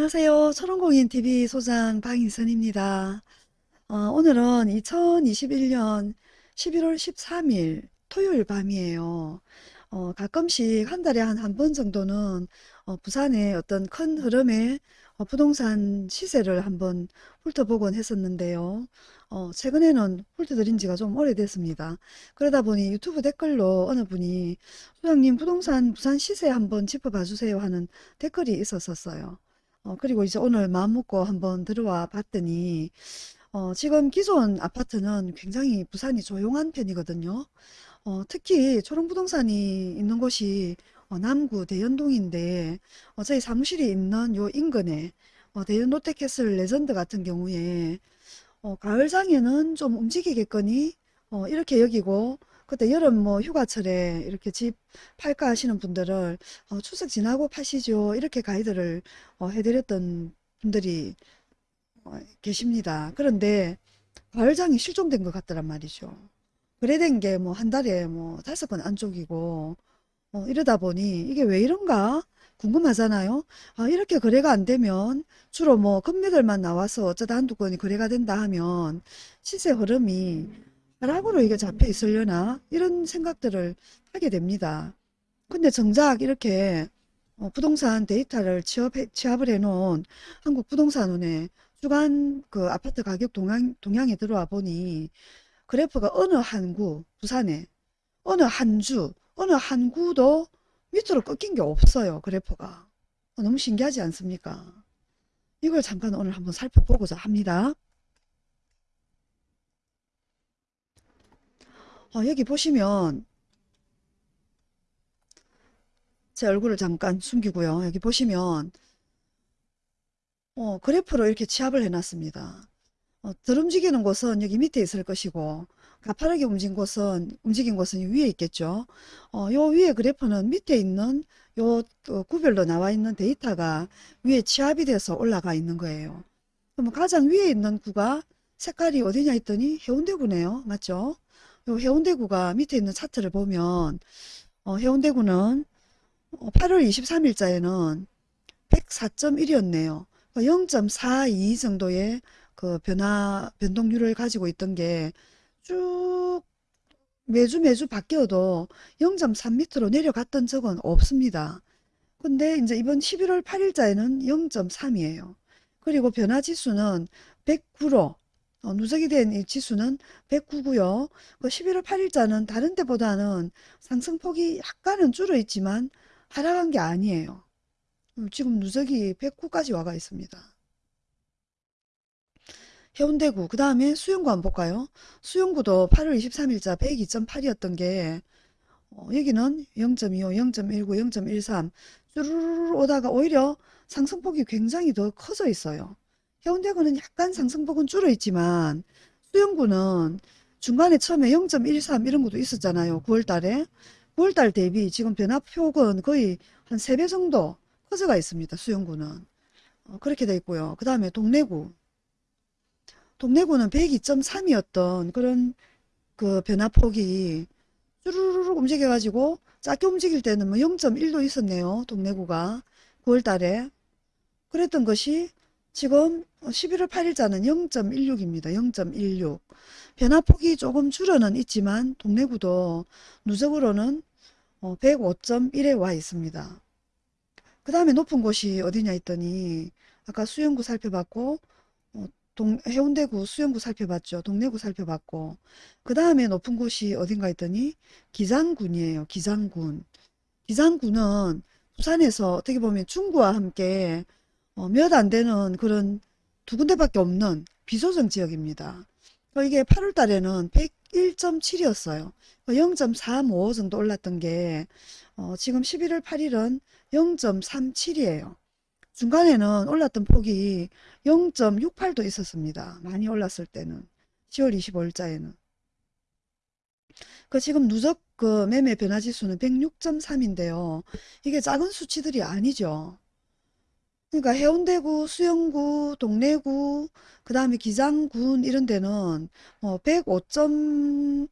안녕하세요. 초롱공인TV 소장 방인선입니다. 어, 오늘은 2021년 11월 13일 토요일 밤이에요. 어, 가끔씩 한 달에 한 한 번 정도는 어, 부산의 어떤 큰 흐름의 어, 부동산 시세를 한번 훑어보곤 했었는데요. 어, 최근에는 훑어드린 지가 좀 오래됐습니다. 그러다 보니 유튜브 댓글로 어느 분이 소장님 부동산 부산 시세 한번 짚어봐 주세요 하는 댓글이 있었었어요. 어, 그리고 이제 오늘 마음 먹고 한번 들어와 봤더니 어, 지금 기존 아파트는 굉장히 부산이 조용한 편이거든요. 어, 특히 초롱부동산이 있는 곳이 어, 남구 대연동인데 어, 저희 사무실이 있는 요 인근에 어, 대연 롯데캐슬 레전드 같은 경우에 어, 가을장에는 좀 움직이겠거니 어, 이렇게 여기고 그때 여름 뭐 휴가철에 이렇게 집 팔까 하시는 분들을 어, 추석 지나고 파시죠 이렇게 가이드를 어, 해드렸던 분들이 어, 계십니다. 그런데 가을장이 실종된 것 같더란 말이죠. 거래된 게 뭐 한 달에 뭐 다섯 건 안쪽이고 어, 이러다 보니 이게 왜 이런가 궁금하잖아요. 아, 이렇게 거래가 안 되면 주로 뭐 금매들만 나와서 어쩌다 한두 건이 거래가 된다 하면 시세 흐름이 하 락으로 이게 잡혀 있으려나 이런 생각들을 하게 됩니다. 근데 정작 이렇게 어, 부동산 데이터를 취업해, 취합을 해놓은 한국부동산원의 주간 그 아파트 가격 동향, 동향에 들어와 보니 그래프가 어느 한 구, 부산에 어느 한 주, 어느 한 구도 밑으로 꺾인 게 없어요. 그래프가. 어, 너무 신기하지 않습니까? 이걸 잠깐 오늘 한번 살펴보고자 합니다. 어, 여기 보시면 제 얼굴을 잠깐 숨기고요. 여기 보시면 어, 그래프로 이렇게 취합을 해놨습니다. 어, 덜 움직이는 곳은 여기 밑에 있을 것이고 가파르게 움직인 곳은 움직인 곳은 위에 있겠죠. 어, 요 위에 그래프는 밑에 있는 요 어, 구별로 나와 있는 데이터가 위에 취합이 돼서 올라가 있는 거예요. 그럼 가장 위에 있는 구가 색깔이 어디냐 했더니 해운대구네요. 맞죠? 요 해운대구가 밑에 있는 차트를 보면 어, 해운대구는 8월 23일자에는 104.1이었네요. 0.42 정도의 그 변화, 변동률을 가지고 있던 게 쭉 매주 매주 바뀌어도 0.3 밑으로 내려갔던 적은 없습니다. 근데 이제 이번 11월 8일자에는 0.3이에요. 그리고 변화 지수는 109로 어, 누적이 된 이 지수는 109고요. 그 11월 8일자는 다른 때보다는 상승폭이 약간은 줄어 있지만 하락한 게 아니에요. 음, 지금 누적이 109까지 와가 있습니다. 해운대구 그 다음에 수영구 한번 볼까요? 수영구도 8월 23일자 102.8이었던 게 어, 여기는 0.25, 0.19, 0.13 쭈르르 오다가 오히려 상승폭이 굉장히 더 커져 있어요. 해운대구는 약간 상승폭은 줄어 있지만 수영구는 중간에 처음에 0.13 이런 것도 있었잖아요. 9월 달에 9월 달 대비 지금 변화폭은 거의 한 3배 정도 커져가 있습니다. 수영구는 어, 그렇게 돼 있고요. 그 다음에 동래구 동래구는 102.3이었던 그런 그 변화폭이 쭈루루룩 움직여가지고 작게 움직일 때는 뭐 0.1도 있었네요. 동래구가 9월 달에. 그랬던 것이 지금 11월 8일자는 0.16입니다. 0.16. 변화폭이 조금 줄어는 있지만 동래구도 누적으로는 105.1에 어, 와 있습니다. 그 다음에 높은 곳이 어디냐 했더니 아까 수영구 살펴봤고 동, 해운대구 수영구 살펴봤죠. 동래구 살펴봤고 그 다음에 높은 곳이 어딘가 했더니 기장군이에요. 기장군. 기장군은 부산에서 어떻게 보면 중구와 함께 어, 몇 안 되는 그런 두 군데밖에 없는 비소정 지역입니다. 어, 이게 8월 달에는 101.7이었어요. 0.35 정도 올랐던 게 어, 지금 11월 8일은 0.37이에요. 중간에는 올랐던 폭이 0.68도 있었습니다. 많이 올랐을 때는 10월 25일자에는 그 지금 누적 그 매매 변화 지수는 106.3인데요. 이게 작은 수치들이 아니죠. 그러니까 해운대구, 수영구, 동래구, 그 다음에 기장군 이런 데는 뭐 105.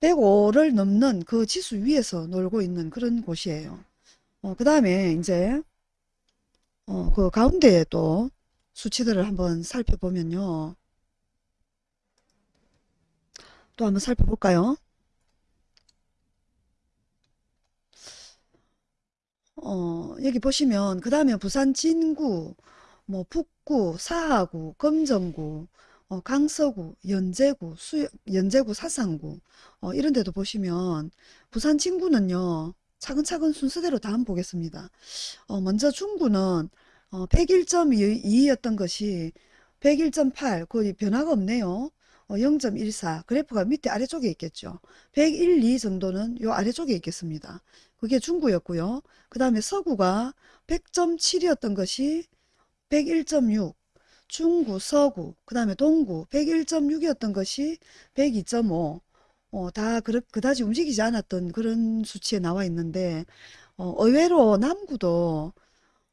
105를 넘는 그 지수 위에서 놀고 있는 그런 곳이에요. 어, 그 다음에 이제 어, 그 가운데에 또 수치들을 한번 살펴보면요. 또 한번 살펴볼까요? 어, 여기 보시면 그 다음에 부산 진구, 뭐 북구, 사하구, 금정구, 어, 강서구, 연제구, 수, 연제구, 사상구 어, 이런 데도 보시면 부산 진구는요. 차근차근 순서대로 다 한번 보겠습니다. 어, 먼저 중구는 어, 101.2였던 것이 101.8 거의 변화가 없네요. 어, 0.14 그래프가 밑에 아래쪽에 있겠죠. 101, 2 정도는 요 아래쪽에 있겠습니다. 그게 중구였고요. 그 다음에 서구가 100.7이었던 것이 101.6 중구, 서구, 그 다음에 동구 101.6이었던 것이 102.5 어, 다 그, 그다지 움직이지 않았던 그런 수치에 나와 있는데 어, 의외로 남구도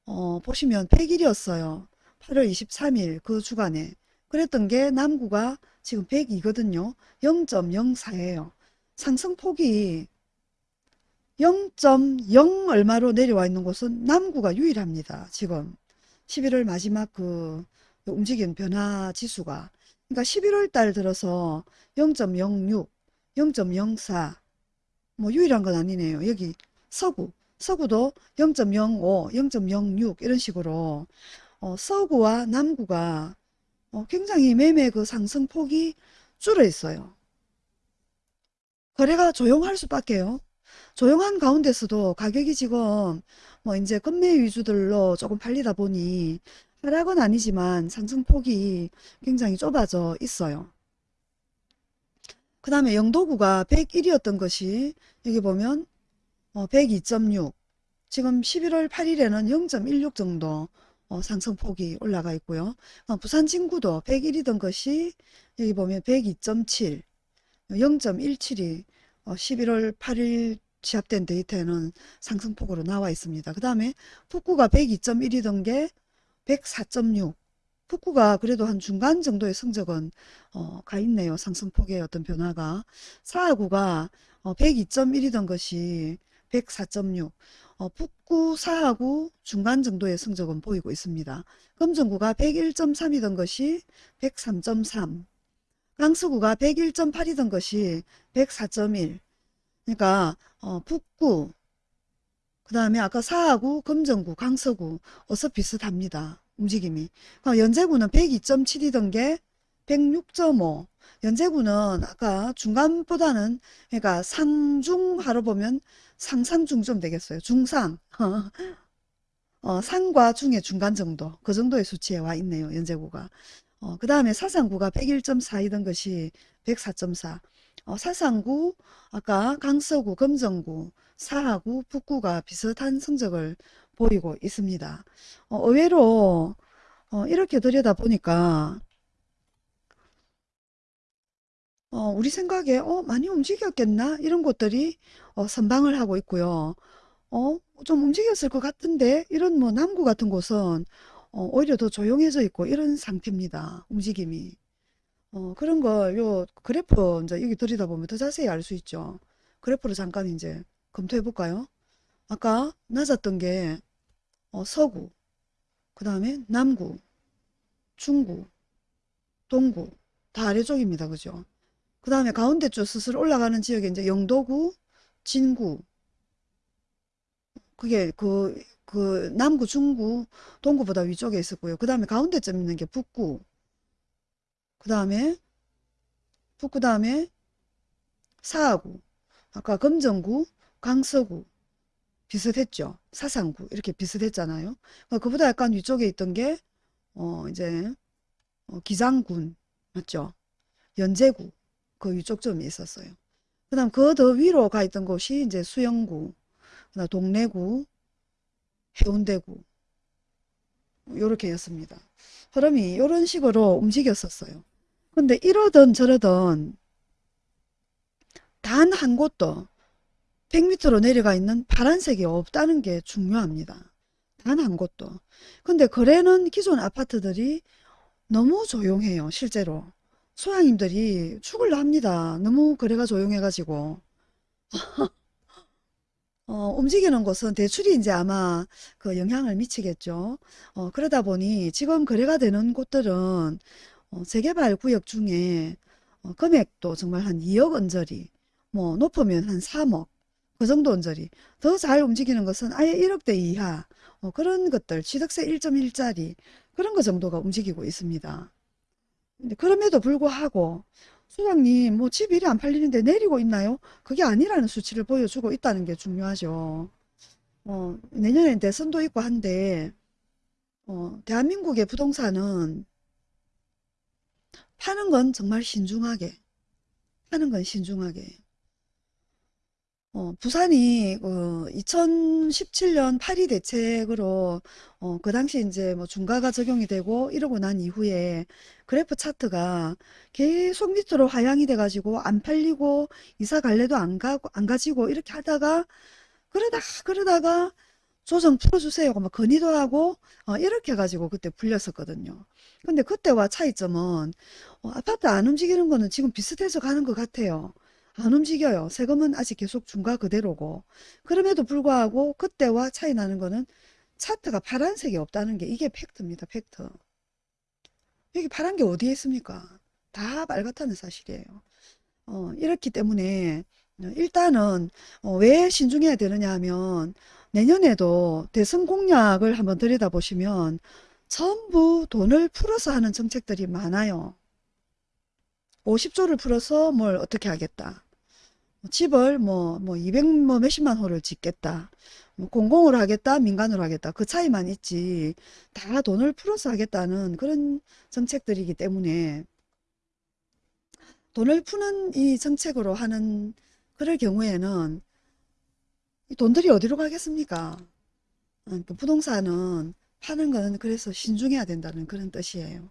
어, 보시면 100일이었어요. 8월 23일 그 주간에. 그랬던 게 남구가 지금 102거든요. 0.04예요. 상승폭이 0.0 얼마로 내려와 있는 곳은 남구가 유일합니다. 지금 11월 마지막 그 움직인 변화 지수가 그러니까 11월 달 들어서 0.06, 0.04 뭐 유일한 건 아니네요. 여기 서구, 서구도 0.05, 0.06 이런 식으로 어, 서구와 남구가 어, 굉장히 매매 그 상승폭이 줄어 있어요. 거래가 조용할 수밖에요. 조용한 가운데서도 가격이 지금 뭐 이제 금매 위주들로 조금 팔리다 보니 하락은 아니지만 상승폭이 굉장히 좁아져 있어요. 그 다음에 영도구가 101이었던 것이 여기 보면 102.6 지금 11월 8일에는 0.16 정도 어, 상승폭이 올라가 있고요. 어, 부산 진구도 101이던 것이 여기 보면 102.7 0.17이 11월 8일 시합된 데이터에는 상승폭으로 나와 있습니다. 그 다음에 북구가 102.1이던 게 104.6 북구가 그래도 한 중간 정도의 성적은 어, 가 있네요. 상승폭의 어떤 변화가. 사하구가 어, 102.1이던 것이 104.6 어, 북구 사하구 중간 정도의 성적은 보이고 있습니다. 금정구가 101.3이던 것이 103.3 강서구가 101.8이던 것이 104.1 그러니까 어, 북구 그 다음에 아까 사하구, 금정구, 강서구 어서 비슷합니다. 움직임이. 연제구는 102.7이던 게 106.5. 연제구는 아까 중간보다는 그러니까 상중하로 보면 상상중 좀 되겠어요. 중상. 어, 상과 중의 중간 정도. 그 정도의 수치에 와 있네요. 연제구가. 어, 그 다음에 사상구가 101.4이던 것이 104.4. 어, 사상구, 아까 강서구, 금정구, 사하구, 북구가 비슷한 성적을 보이고 있습니다. 어, 의외로 어, 이렇게 들여다보니까 어, 우리 생각에 어, 많이 움직였겠나? 이런 곳들이 어, 선방을 하고 있고요. 어, 좀 움직였을 것 같은데 이런 뭐 남구 같은 곳은 어, 오히려 더 조용해져 있고 이런 상태입니다. 움직임이. 어, 그런 걸 요 그래프 이제 여기 들여다보면 더 자세히 알 수 있죠. 그래프를 잠깐 이제 검토해 볼까요? 아까 낮았던 게 어, 서구, 그 다음에 남구, 중구, 동구 다 아래쪽입니다. 그죠? 그 다음에 가운데 쪽 스스로 올라가는 지역에 이제 영도구, 진구 그게 그, 그 남구, 중구, 동구보다 위쪽에 있었고요. 그 다음에 가운데쯤 있는 게 북구 그 다음에 북구 다음에 사하구 아까 금정구, 강서구 비슷했죠. 사상구 이렇게 비슷했잖아요. 그러니까 그보다 약간 위쪽에 있던 게 어, 이제 어, 기장군 맞죠? 연제구 그 위쪽 점이 있었어요. 그 다음 그 더 위로 가 있던 곳이 이제 수영구, 그다음 동래구, 해운대구 요렇게 였습니다. 흐름이 이런 식으로 움직였었어요. 근데 이러던 저러던 단한 곳도 100m로 내려가 있는 파란색이 없다는 게 중요합니다. 단 한 곳도. 근데 거래는 기존 아파트들이 너무 조용해요. 실제로. 소장님들이 죽을라 합니다. 너무 거래가 조용해가지고. 어, 움직이는 곳은 대출이 이제 아마 그 영향을 미치겠죠. 어, 그러다 보니 지금 거래가 되는 곳들은 어, 재개발 구역 중에 어, 금액도 정말 한 2억 언저리, 뭐 높으면 한 3억, 그 정도 언저리. 더 잘 움직이는 것은 아예 1억대 이하, 어, 그런 것들, 취득세 1.1짜리, 그런 거 정도가 움직이고 있습니다. 근데 그럼에도 불구하고 소장님 뭐 집 일이 안 팔리는데 내리고 있나요? 그게 아니라는 수치를 보여주고 있다는 게 중요하죠. 어, 내년엔 대선도 있고 한데 어, 대한민국의 부동산은 파는 건 정말 신중하게 파는 건 신중하게 어, 부산이 어, 2017년 파리 대책으로 어, 그 당시 이제 뭐 중과가 적용이 되고 이러고 난 이후에 그래프 차트가 계속 밑으로 하향이 돼가지고 안 팔리고 이사 갈래도 안 가고 안 가지고 이렇게 하다가 그러다가 그러다가 조정 풀어주세요. 막 건의도 하고 어, 이렇게 해가지고 그때 풀렸었거든요. 근데 그때와 차이점은 어, 아파트 안 움직이는 거는 지금 비슷해서 가는 것 같아요. 안 움직여요. 세금은 아직 계속 중과 그대로고. 그럼에도 불구하고 그때와 차이 나는 거는 차트가 파란색이 없다는 게 이게 팩트입니다. 팩트. 여기 파란 게 어디에 있습니까? 다 빨갛다는 사실이에요. 어, 이렇기 때문에 어, 일단은 어, 왜 신중해야 되느냐 하면 내년에도 대선 공약을 한번 들여다보시면 전부 돈을 풀어서 하는 정책들이 많아요. 50조를 풀어서 뭘 어떻게 하겠다. 집을 뭐, 뭐 200, 뭐 몇십만 호를 짓겠다. 뭐 공공으로 하겠다, 민간으로 하겠다. 그 차이만 있지. 다 돈을 풀어서 하겠다는 그런 정책들이기 때문에 돈을 푸는 이 정책으로 하는 그럴 경우에는 이 돈들이 어디로 가겠습니까? 어, 그 부동산은 파는 거는 그래서 신중해야 된다는 그런 뜻이에요.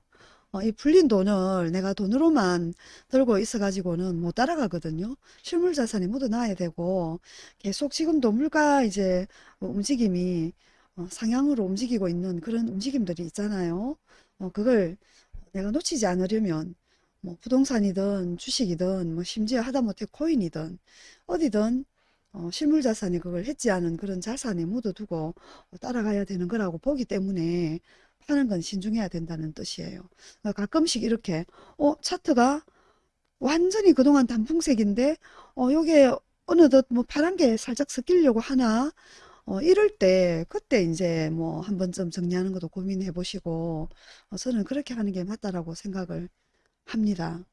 어, 이 풀린 돈을 내가 돈으로만 들고 있어 가지고는 못 따라가거든요. 실물 자산이 묻어놔야 되고 계속 지금도 물가 이제 뭐 움직임이 어, 상향으로 움직이고 있는 그런 움직임들이 있잖아요. 어, 그걸 내가 놓치지 않으려면 뭐 부동산이든 주식이든 뭐 심지어 하다못해 코인이든 어디든 어, 실물 자산이 그걸 해지하는 그런 자산에 묻어두고 따라가야 되는 거라고 보기 때문에 파는 건 신중해야 된다는 뜻이에요. 어, 가끔씩 이렇게 어 차트가 완전히 그동안 단풍색인데 어 요게 어느덧 뭐 파란 게 살짝 섞이려고 하나 어 이럴 때 그때 이제 뭐 한 번쯤 정리하는 것도 고민해 보시고 어, 저는 그렇게 하는 게 맞다라고 생각을 합니다.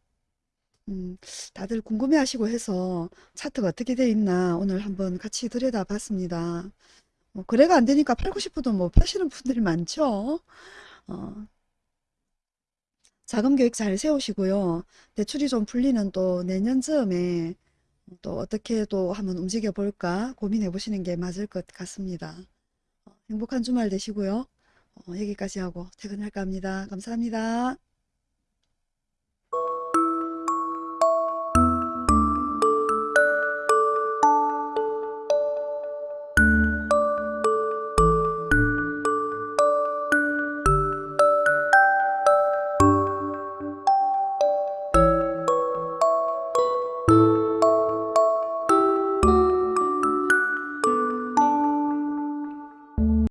음, 다들 궁금해 하시고 해서 차트가 어떻게 돼 있나 오늘 한번 같이 들여다 봤습니다. 뭐 거래가 안 되니까 팔고 싶어도 뭐 파시는 분들이 많죠. 어, 자금 계획 잘 세우시고요. 대출이 좀 풀리는 또 내년 즈음에 또 어떻게 또 한번 움직여 볼까 고민해 보시는 게 맞을 것 같습니다. 어, 행복한 주말 되시고요. 어, 여기까지 하고 퇴근할까 합니다. 감사합니다.